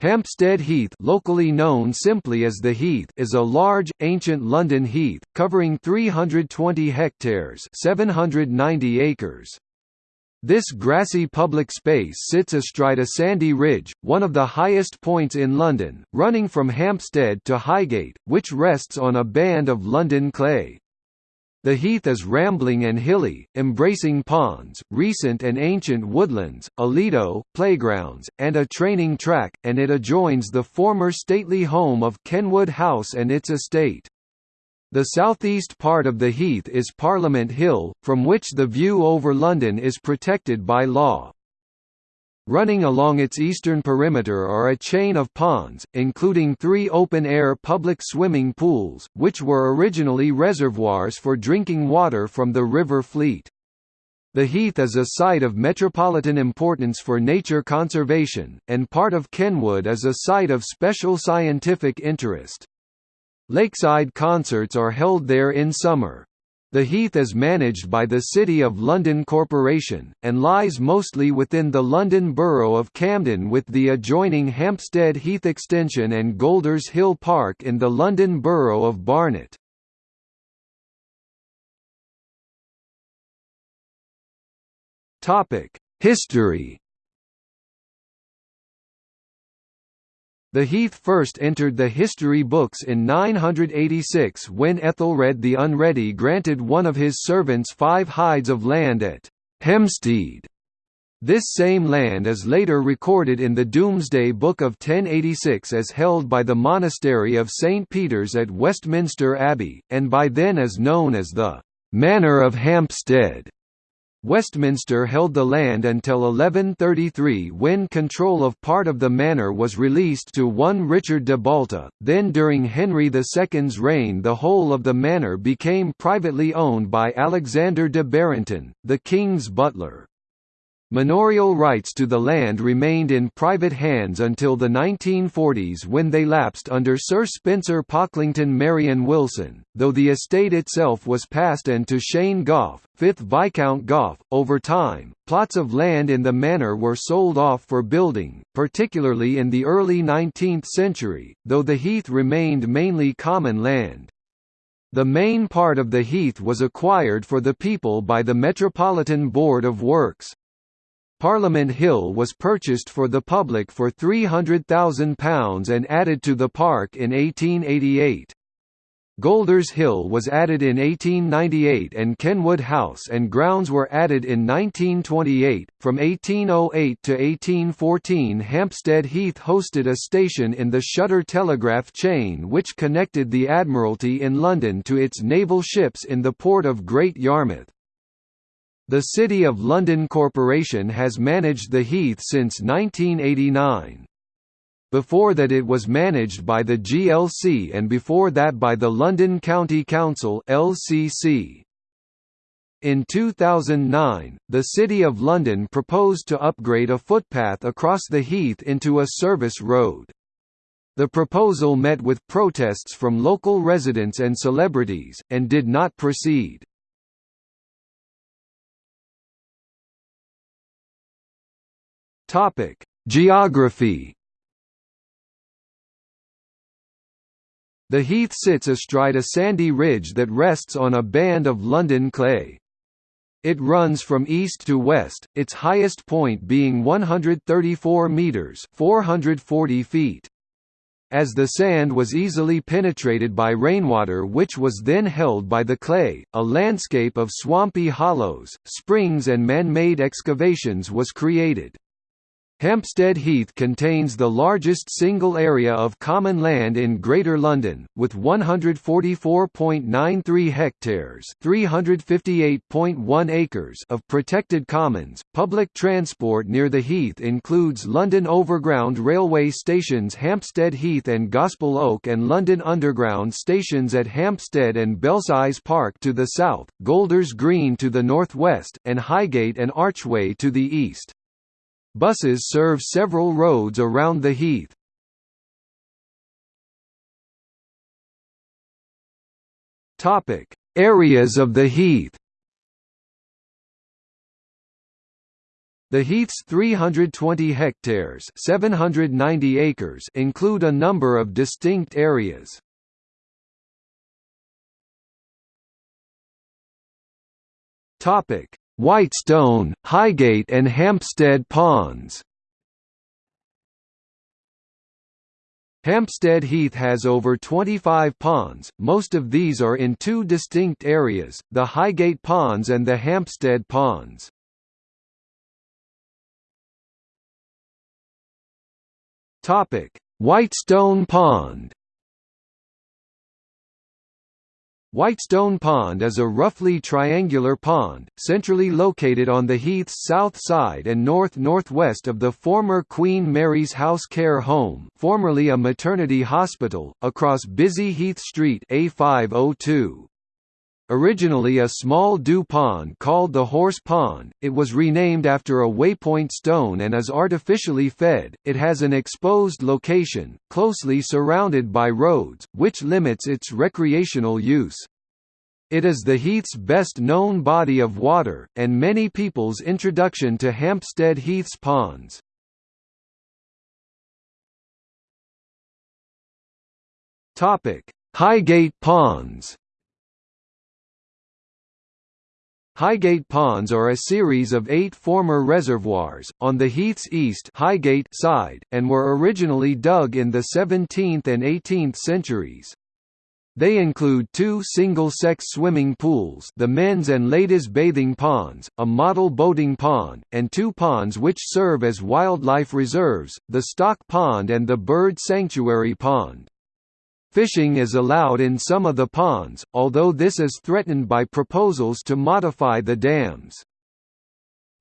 Hampstead Heath locally known simply as the Heath is a large, ancient London heath, covering 320 hectares 790 acres. This grassy public space sits astride a sandy ridge, one of the highest points in London, running from Hampstead to Highgate, which rests on a band of London clay. The heath is rambling and hilly, embracing ponds, recent and ancient woodlands, a lido, playgrounds, and a training track, and it adjoins the former stately home of Kenwood House and its estate. The southeast part of the heath is Parliament Hill, from which the view over London is protected by law. Running along its eastern perimeter are a chain of ponds, including three open-air public swimming pools, which were originally reservoirs for drinking water from the River Fleet. The Heath is a site of metropolitan importance for nature conservation, and part of Kenwood is a site of special scientific interest. Lakeside concerts are held there in summer. The Heath is managed by the City of London Corporation, and lies mostly within the London Borough of Camden with the adjoining Hampstead Heath Extension and Golders Hill Park in the London Borough of Barnet. History The Heath first entered the history books in 986 when Ethelred the Unready granted one of his servants five hides of land at Hampstead. This same land is later recorded in the Domesday Book of 1086 as held by the monastery of St. Peter's at Westminster Abbey, and by then as known as the «Manor of Hampstead». Westminster held the land until 1133 when control of part of the manor was released to one Richard de Balta, then during Henry II's reign the whole of the manor became privately owned by Alexander de Barentyn, the king's butler. Manorial rights to the land remained in private hands until the 1940s when they lapsed under Sir Spencer Pocklington Maryon Wilson, though the estate itself was passed and to Cheyne Gough, 5th Viscount Gough. Over time, plots of land in the manor were sold off for building, particularly in the early 19th century, though the heath remained mainly common land. The main part of the heath was acquired for the people by the Metropolitan Board of Works. Parliament Hill was purchased for the public for £300,000 and added to the park in 1888. Golders Hill was added in 1898 and Kenwood House and grounds were added in 1928. From 1808 to 1814, Hampstead Heath hosted a station in the Shutter Telegraph chain which connected the Admiralty in London to its naval ships in the port of Great Yarmouth. The City of London Corporation has managed the Heath since 1989. Before that it was managed by the GLC and before that by the London County Council LCC. In 2009, the City of London proposed to upgrade a footpath across the Heath into a service road. The proposal met with protests from local residents and celebrities, and did not proceed. Topic: Geography. The heath sits astride a sandy ridge that rests on a band of London clay. It runs from east to west, its highest point being 134 metres 440 feet. As the sand was easily penetrated by rainwater which was then held by the clay, a landscape of swampy hollows, springs and man-made excavations was created. Hampstead Heath contains the largest single area of common land in Greater London, with 144.93 hectares (358.1 acres) of protected commons. Public transport near the Heath includes London Overground railway stations Hampstead Heath and Gospel Oak and London Underground stations at Hampstead and Belsize Park to the south, Golders Green to the northwest, and Highgate and Archway to the east. Buses serve several roads around the Heath. Topic: Areas of the Heath. The Heath's 320 hectares 790 acres include a number of distinct areas. Whitestone, Highgate and Hampstead Ponds. Hampstead Heath has over 25 ponds, most of these are in two distinct areas, the Highgate Ponds and the Hampstead Ponds. Whitestone Pond Whitestone Pond is a roughly triangular pond, centrally located on the Heath's south side and north-northwest of the former Queen Mary's House Care Home formerly a maternity hospital, across busy Heath Street A502. Originally a small dew pond called the Horse Pond, it was renamed after a waypoint stone and is artificially fed. It has an exposed location, closely surrounded by roads, which limits its recreational use. It is the Heath's best known body of water, and many people's introduction to Hampstead Heath's ponds. Highgate Ponds Highgate Ponds are a series of eight former reservoirs, on the Heath's east Highgate side, and were originally dug in the 17th and 18th centuries. They include two single-sex swimming pools the men's and ladies' bathing ponds, a model boating pond, and two ponds which serve as wildlife reserves, the Stock Pond and the Bird Sanctuary Pond. Fishing is allowed in some of the ponds, although this is threatened by proposals to modify the dams.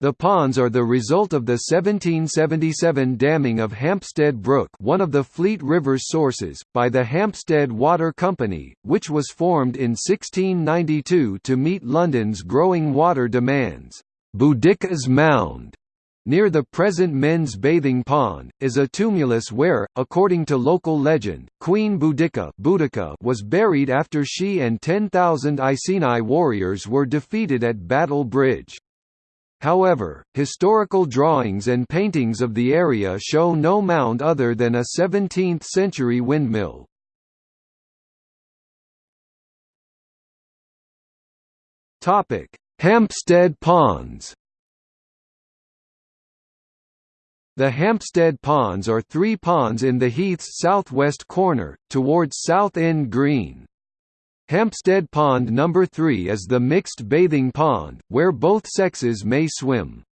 The ponds are the result of the 1777 damming of Hampstead Brook one of the Fleet River's sources, by the Hampstead Water Company, which was formed in 1692 to meet London's growing water demands. Boudicca's Mound Near the present men's bathing pond, is a tumulus where, according to local legend, Queen Boudica was buried after she and 10,000 Iceni warriors were defeated at Battle Bridge. However, historical drawings and paintings of the area show no mound other than a 17th-century windmill. Hampstead Ponds The Hampstead Ponds are three ponds in the Heath's southwest corner, towards South End Green. Hampstead Pond No. 3 is the mixed bathing pond, where both sexes may swim.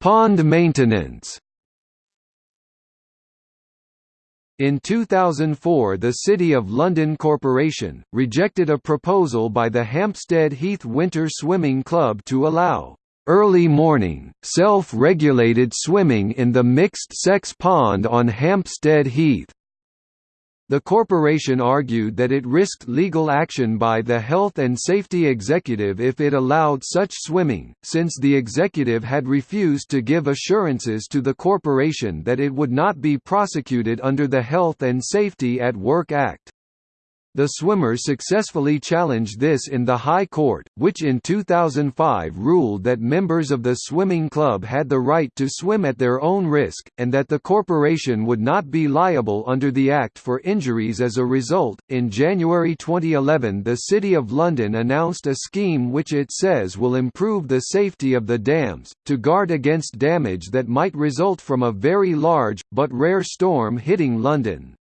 Pond maintenance In 2004 the City of London Corporation, rejected a proposal by the Hampstead Heath Winter Swimming Club to allow early morning, self-regulated swimming in the mixed-sex pond on Hampstead Heath. The corporation argued that it risked legal action by the health and safety executive if it allowed such swimming, since the executive had refused to give assurances to the corporation that it would not be prosecuted under the Health and Safety at Work Act. The swimmers successfully challenged this in the High Court, which in 2005 ruled that members of the swimming club had the right to swim at their own risk, and that the corporation would not be liable under the Act for injuries as a result. In January 2011, the City of London announced a scheme which it says will improve the safety of the dams, to guard against damage that might result from a very large, but rare storm hitting London.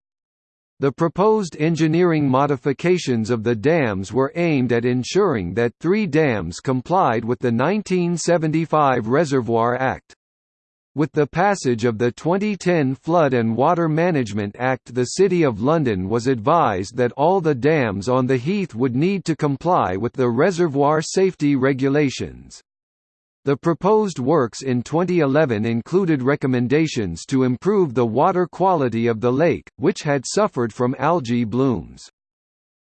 The proposed engineering modifications of the dams were aimed at ensuring that three dams complied with the 1975 Reservoir Act. With the passage of the 2010 Flood and Water Management Act the City of London was advised that all the dams on the Heath would need to comply with the reservoir safety regulations. The proposed works in 2011 included recommendations to improve the water quality of the lake, which had suffered from algae blooms.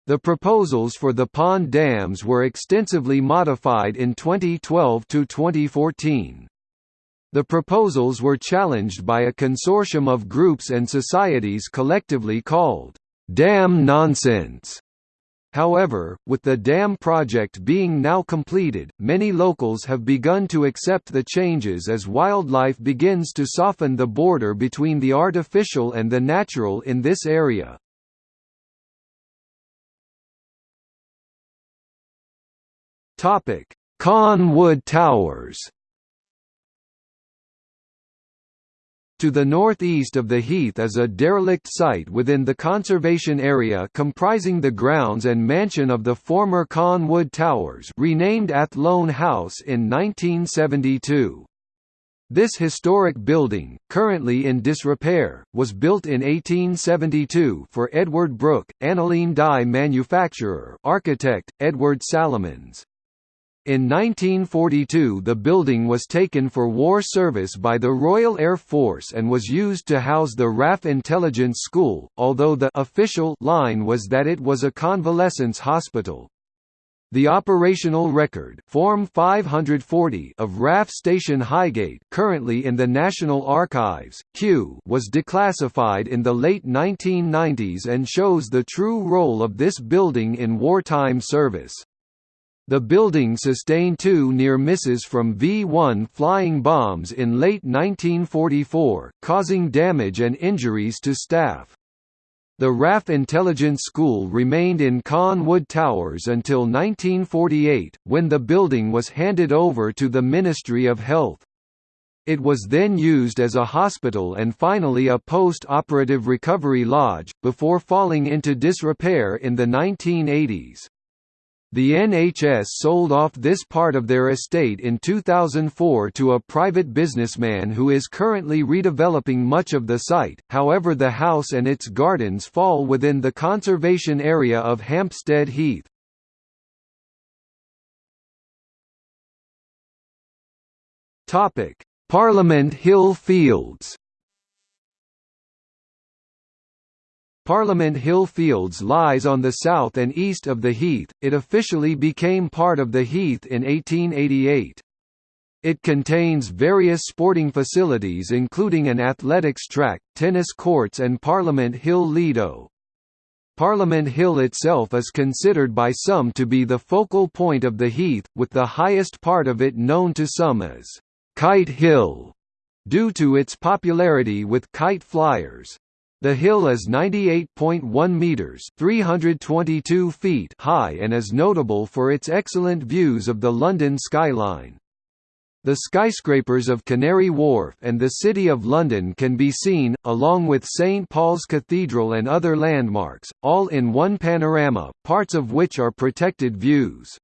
The proposals for the pond dams were extensively modified in 2012 to 2014. The proposals were challenged by a consortium of groups and societies collectively called, "'Dam Nonsense' However, with the dam project being now completed, many locals have begun to accept the changes as wildlife begins to soften the border between the artificial and the natural in this area. Caen Wood Towers To the northeast of the heath is a derelict site within the conservation area comprising the grounds and mansion of the former Caen Wood Towers renamed Athlone House in 1972. This historic building, currently in disrepair, was built in 1872 for Edward Brooke, aniline dye manufacturer architect, Edward Salomons. In 1942 the building was taken for war service by the Royal Air Force and was used to house the RAF Intelligence School, although the official line was that it was a convalescence hospital. The operational record Form 540 of RAF Station Highgate currently in the National Archives, Kew was declassified in the late 1990s and shows the true role of this building in wartime service. The building sustained two near misses from V-1 flying bombs in late 1944, causing damage and injuries to staff. The RAF Intelligence School remained in Caen Wood Towers until 1948, when the building was handed over to the Ministry of Health. It was then used as a hospital and finally a post-operative recovery lodge, before falling into disrepair in the 1980s. The NHS sold off this part of their estate in 2004 to a private businessman who is currently redeveloping much of the site, however the house and its gardens fall within the conservation area of Hampstead Heath. Parliament Hill Fields Parliament Hill Fields lies on the south and east of the Heath, it officially became part of the Heath in 1888. It contains various sporting facilities including an athletics track, tennis courts and Parliament Hill Lido. Parliament Hill itself is considered by some to be the focal point of the Heath, with the highest part of it known to some as Kite Hill, due to its popularity with kite flyers. The hill is 98.1 meters (322 feet) high and is notable for its excellent views of the London skyline. The skyscrapers of Canary Wharf and the City of London can be seen, along with St Paul's Cathedral and other landmarks, all in one panorama, parts of which are protected views.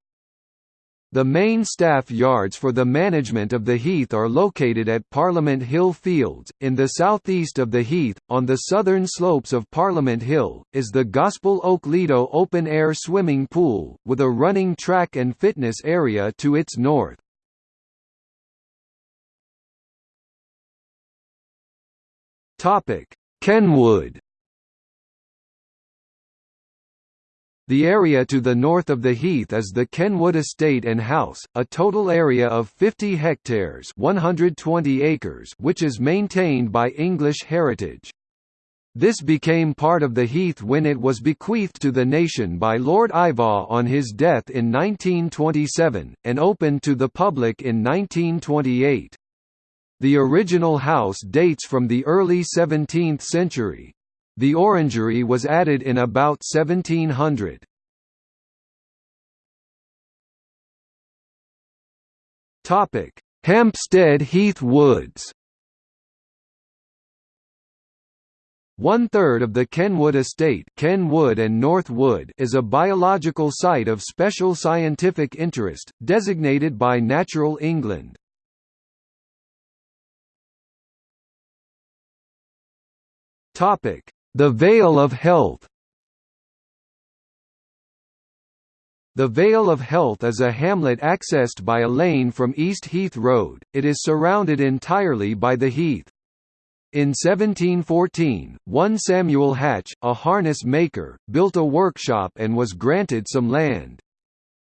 The main staff yards for the management of the Heath are located at Parliament Hill Fields. In the southeast of the Heath, on the southern slopes of Parliament Hill, is the Gospel Oak Lido open air swimming pool, with a running track and fitness area to its north. Kenwood The area to the north of the heath is the Kenwood Estate and House, a total area of 50 hectares 120 acres which is maintained by English Heritage. This became part of the heath when it was bequeathed to the nation by Lord Iveagh on his death in 1927, and opened to the public in 1928. The original house dates from the early 17th century, the orangery was added in about 1700. Topic: Hampstead Heath Woods. One third of the Kenwood estate Kenwood and North Wood is a biological site of special scientific interest, designated by Natural England. Topic: the Vale of Health The Vale of Health is a hamlet accessed by a lane from East Heath Road, it is surrounded entirely by the heath. In 1714, one Samuel Hatch, a harness maker, built a workshop and was granted some land.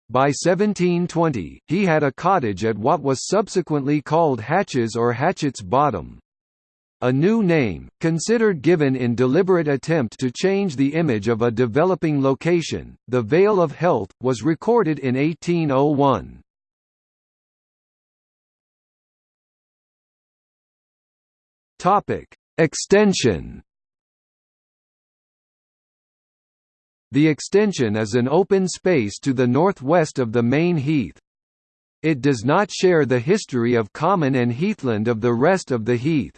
By 1720, he had a cottage at what was subsequently called Hatches or Hatchett's Bottom. A new name, considered given in deliberate attempt to change the image of a developing location, the Vale of Health, was recorded in 1801. Extension The extension is an open space to the northwest of the main heath. It does not share the history of common and heathland of the rest of the heath.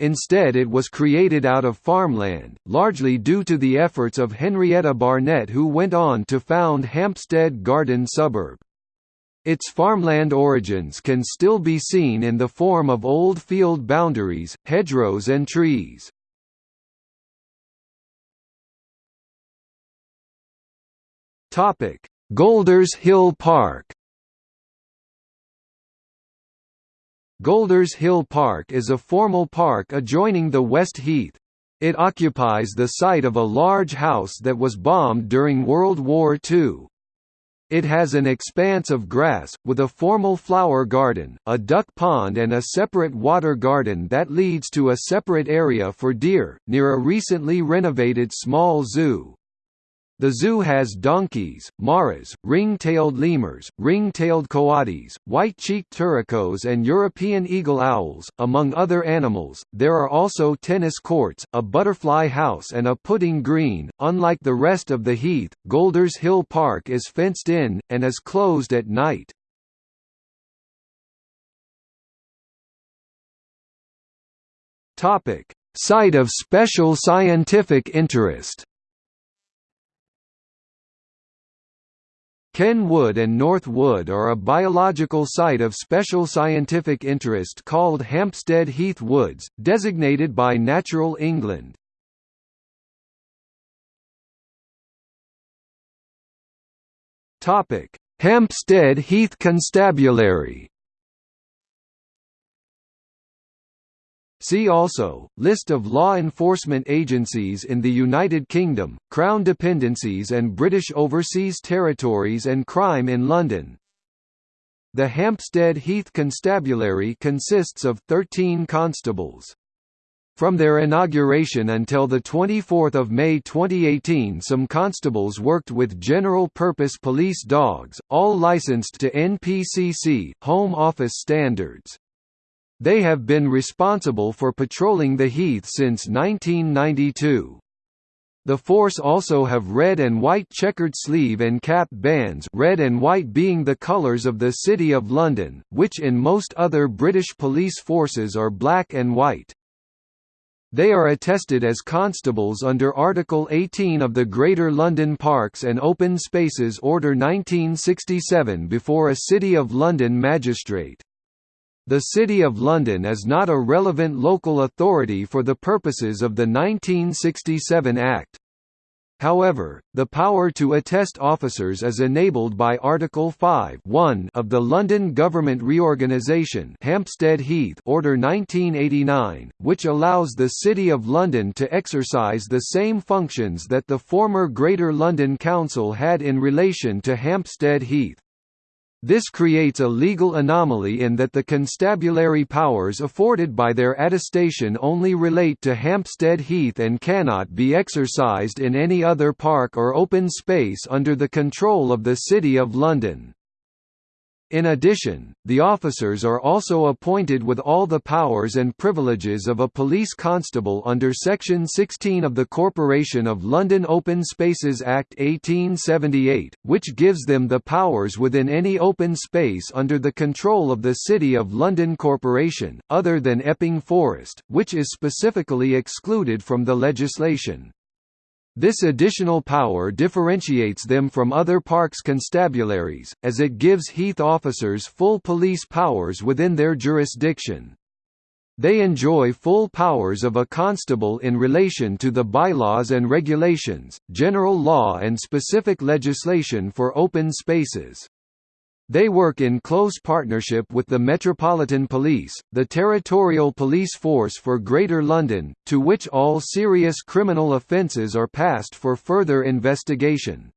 Instead it was created out of farmland, largely due to the efforts of Henrietta Barnett who went on to found Hampstead Garden suburb. Its farmland origins can still be seen in the form of old field boundaries, hedgerows and trees. Golders Hill Park Golders Hill Park is a formal park adjoining the West Heath. It occupies the site of a large house that was bombed during World War II. It has an expanse of grass, with a formal flower garden, a duck pond and a separate water garden that leads to a separate area for deer, near a recently renovated small zoo. The zoo has donkeys, maras, ring-tailed lemurs, ring-tailed coatis, white-cheeked turacos and European eagle owls, among other animals. There are also tennis courts, a butterfly house and a putting green. Unlike the rest of the heath, Golders Hill Park is fenced in, and is closed at night. Topic: Site of special scientific interest Ken Wood and North Wood are a biological site of special scientific interest called Hampstead Heath Woods, designated by Natural England. Hampstead Heath Constabulary See also, List of law enforcement agencies in the United Kingdom, Crown dependencies and British Overseas Territories and crime in London. The Hampstead Heath Constabulary consists of 13 constables. From their inauguration until 24 May 2018 some constables worked with general-purpose police dogs, all licensed to NPCC Home Office standards. They have been responsible for patrolling the Heath since 1992. The force also have red and white checkered sleeve and cap bands red and white being the colours of the City of London, which in most other British police forces are black and white. They are attested as constables under Article 18 of the Greater London Parks and Open Spaces Order 1967 before a City of London magistrate. The City of London is not a relevant local authority for the purposes of the 1967 Act. However, the power to attest officers is enabled by Article 5 of the London Government Reorganisation Hampstead Heath Order 1989, which allows the City of London to exercise the same functions that the former Greater London Council had in relation to Hampstead Heath. This creates a legal anomaly in that the constabulary powers afforded by their attestation only relate to Hampstead Heath and cannot be exercised in any other park or open space under the control of the City of London. In addition, the officers are also appointed with all the powers and privileges of a police constable under Section 16 of the Corporation of London Open Spaces Act 1878, which gives them the powers within any open space under the control of the City of London Corporation, other than Epping Forest, which is specifically excluded from the legislation. This additional power differentiates them from other parks constabularies, as it gives Heath officers full police powers within their jurisdiction. They enjoy full powers of a constable in relation to the bylaws and regulations, general law and specific legislation for open spaces. They work in close partnership with the Metropolitan Police, the territorial police force for Greater London, to which all serious criminal offences are passed for further investigation.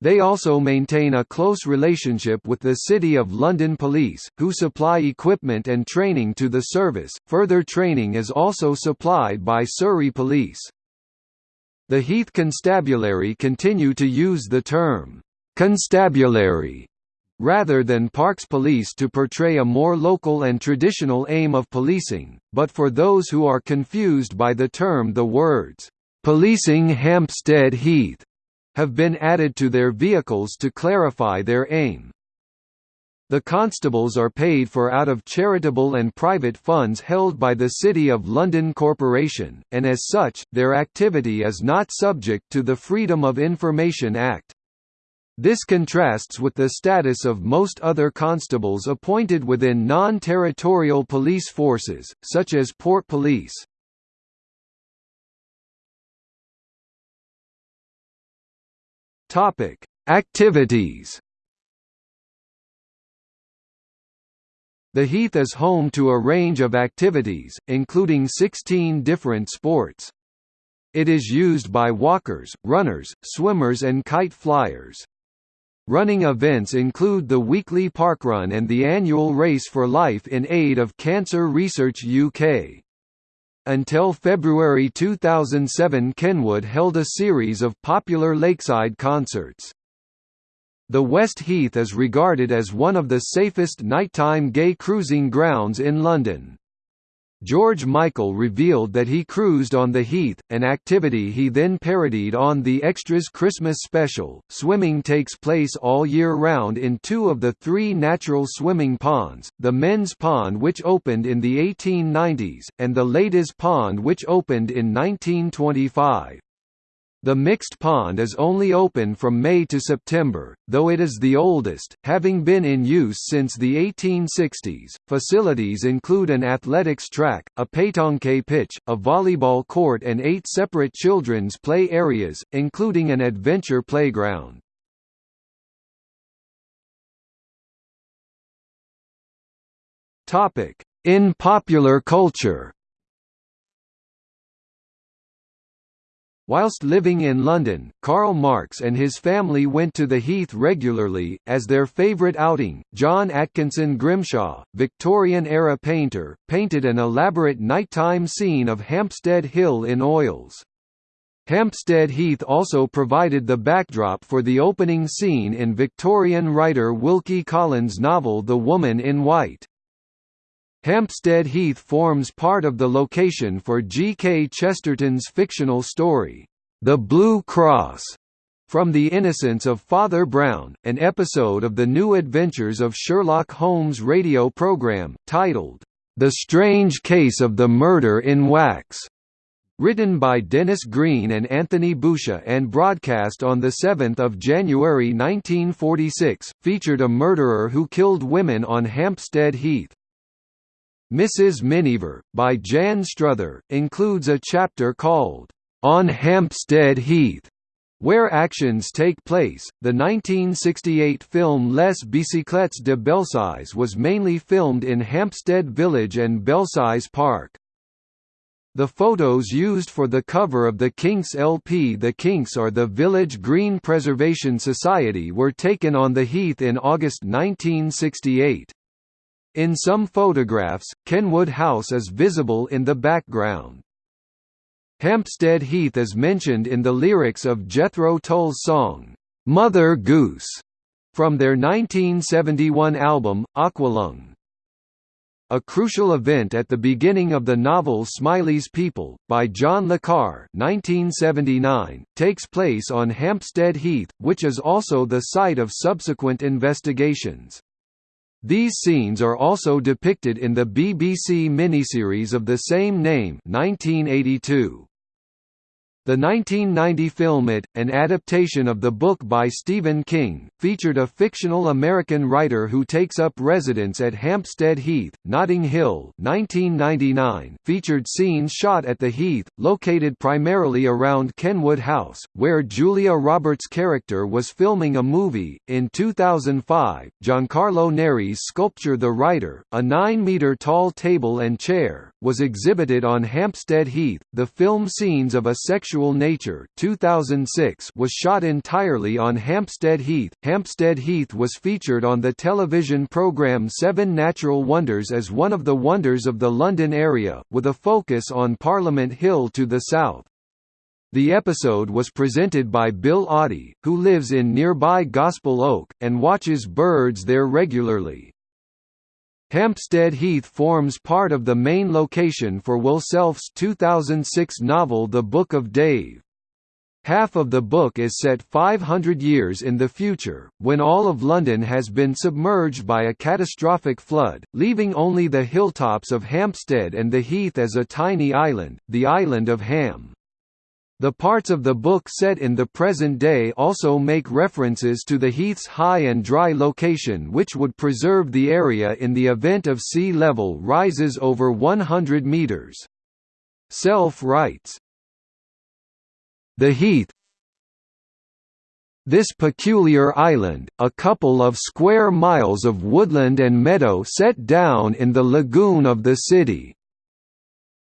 They also maintain a close relationship with the City of London Police, who supply equipment and training to the service. Further training is also supplied by Surrey Police. The Heath Constabulary continue to use the term constabulary rather than parks police to portray a more local and traditional aim of policing, but for those who are confused by the term the words, "'policing Hampstead Heath' have been added to their vehicles to clarify their aim. The constables are paid for out of charitable and private funds held by the City of London Corporation, and as such, their activity is not subject to the Freedom of Information Act. This contrasts with the status of most other constables appointed within non-territorial police forces, such as Port Police. Topic: Activities. The Heath is home to a range of activities, including 16 different sports. It is used by walkers, runners, swimmers and kite flyers. Running events include the weekly parkrun and the annual Race for Life in aid of Cancer Research UK. Until February 2007 Kenwood held a series of popular lakeside concerts. The West Heath is regarded as one of the safest nighttime gay cruising grounds in London. George Michael revealed that he cruised on the Heath, an activity he then parodied on the Extras Christmas special. Swimming takes place all year round in two of the three natural swimming ponds the men's pond, which opened in the 1890s, and the ladies' pond, which opened in 1925. The mixed pond is only open from May to September, though it is the oldest, having been in use since the 1860s. Facilities include an athletics track, a pétanque pitch, a volleyball court, and eight separate children's play areas, including an adventure playground. Topic: In popular culture. Whilst living in London, Karl Marx and his family went to the Heath regularly, as their favourite outing. John Atkinson Grimshaw, Victorian-era painter, painted an elaborate nighttime scene of Hampstead Hill in oils. Hampstead Heath also provided the backdrop for the opening scene in Victorian writer Wilkie Collins' novel The Woman in White. Hampstead Heath forms part of the location for G. K. Chesterton's fictional story, The Blue Cross, from The Innocence of Father Brown, an episode of the New Adventures of Sherlock Holmes radio program, titled, The Strange Case of the Murder in Wax. Written by Denis Green and Anthony Boucher and broadcast on 7 January 1946, featured a murderer who killed women on Hampstead Heath. Mrs. Miniver, by Jan Struther, includes a chapter called, On Hampstead Heath, where actions take place. The 1968 film Les Bicyclettes de Belsize was mainly filmed in Hampstead Village and Belsize Park. The photos used for the cover of the Kinks LP The Kinks are the Village Green Preservation Society were taken on the Heath in August 1968. In some photographs, Kenwood House is visible in the background. Hampstead Heath is mentioned in the lyrics of Jethro Tull's song, "'Mother Goose' from their 1971 album, Aqualung. A crucial event at the beginning of the novel Smiley's People, by John Le Carre 1979, takes place on Hampstead Heath, which is also the site of subsequent investigations. These scenes are also depicted in the BBC miniseries of the same name 1982. The 1990 film It, an adaptation of the book by Stephen King, featured a fictional American writer who takes up residence at Hampstead Heath, Notting Hill 1999, featured scenes shot at the Heath, located primarily around Kenwood House, where Julia Roberts' character was filming a movie. In 2005, Giancarlo Neri's sculpture The Writer, a 9-metre tall table and chair, was exhibited on Hampstead Heath. The film scenes of a sexual Unusual Nature 2006 was shot entirely on Hampstead Heath. Hampstead Heath was featured on the television programme Seven Natural Wonders as one of the wonders of the London area, with a focus on Parliament Hill to the south. The episode was presented by Bill Oddie, who lives in nearby Gospel Oak, and watches birds there regularly. Hampstead Heath forms part of the main location for Will Self's 2006 novel The Book of Dave. Half of the book is set 500 years in the future, when all of London has been submerged by a catastrophic flood, leaving only the hilltops of Hampstead and the Heath as a tiny island, the island of Ham. The parts of the book set in the present day also make references to the Heath's high and dry location which would preserve the area in the event of sea level rises over 100 metres. Self writes, The Heath this peculiar island, a couple of square miles of woodland and meadow set down in the lagoon of the city,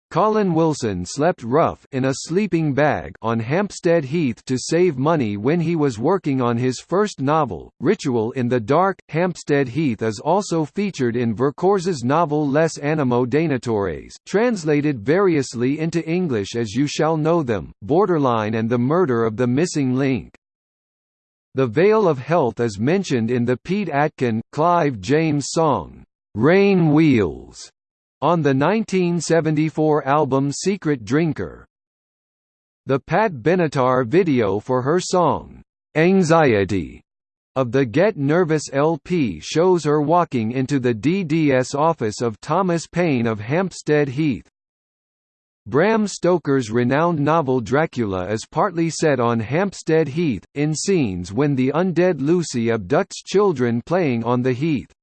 Colin Wilson slept rough in a sleeping bag on Hampstead Heath to save money when he was working on his first novel, Ritual in the Dark. Hampstead Heath is also featured in Vercors's novel Les Animaux dénaturés, translated variously into English as You Shall Know Them, Borderline and The Murder of the Missing Link. The Vale of Health is mentioned in the Pete Atkin, Clive James song, Rain Wheels on the 1974 album Secret Drinker. The Pat Benatar video for her song, "'Anxiety' of the Get Nervous LP shows her walking into the DDS office of Thomas Paine of Hampstead Heath. Bram Stoker's renowned novel Dracula is partly set on Hampstead Heath, in scenes when the undead Lucy abducts children playing on the heath.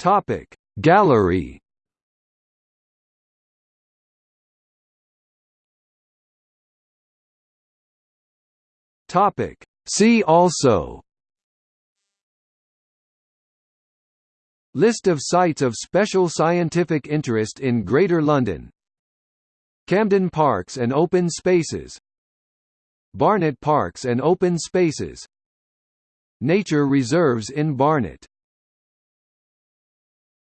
Topic. Gallery. Topic. See also. List of sites of special scientific interest in Greater London. Camden Parks and Open Spaces. Barnet Parks and Open Spaces. Nature reserves in Barnet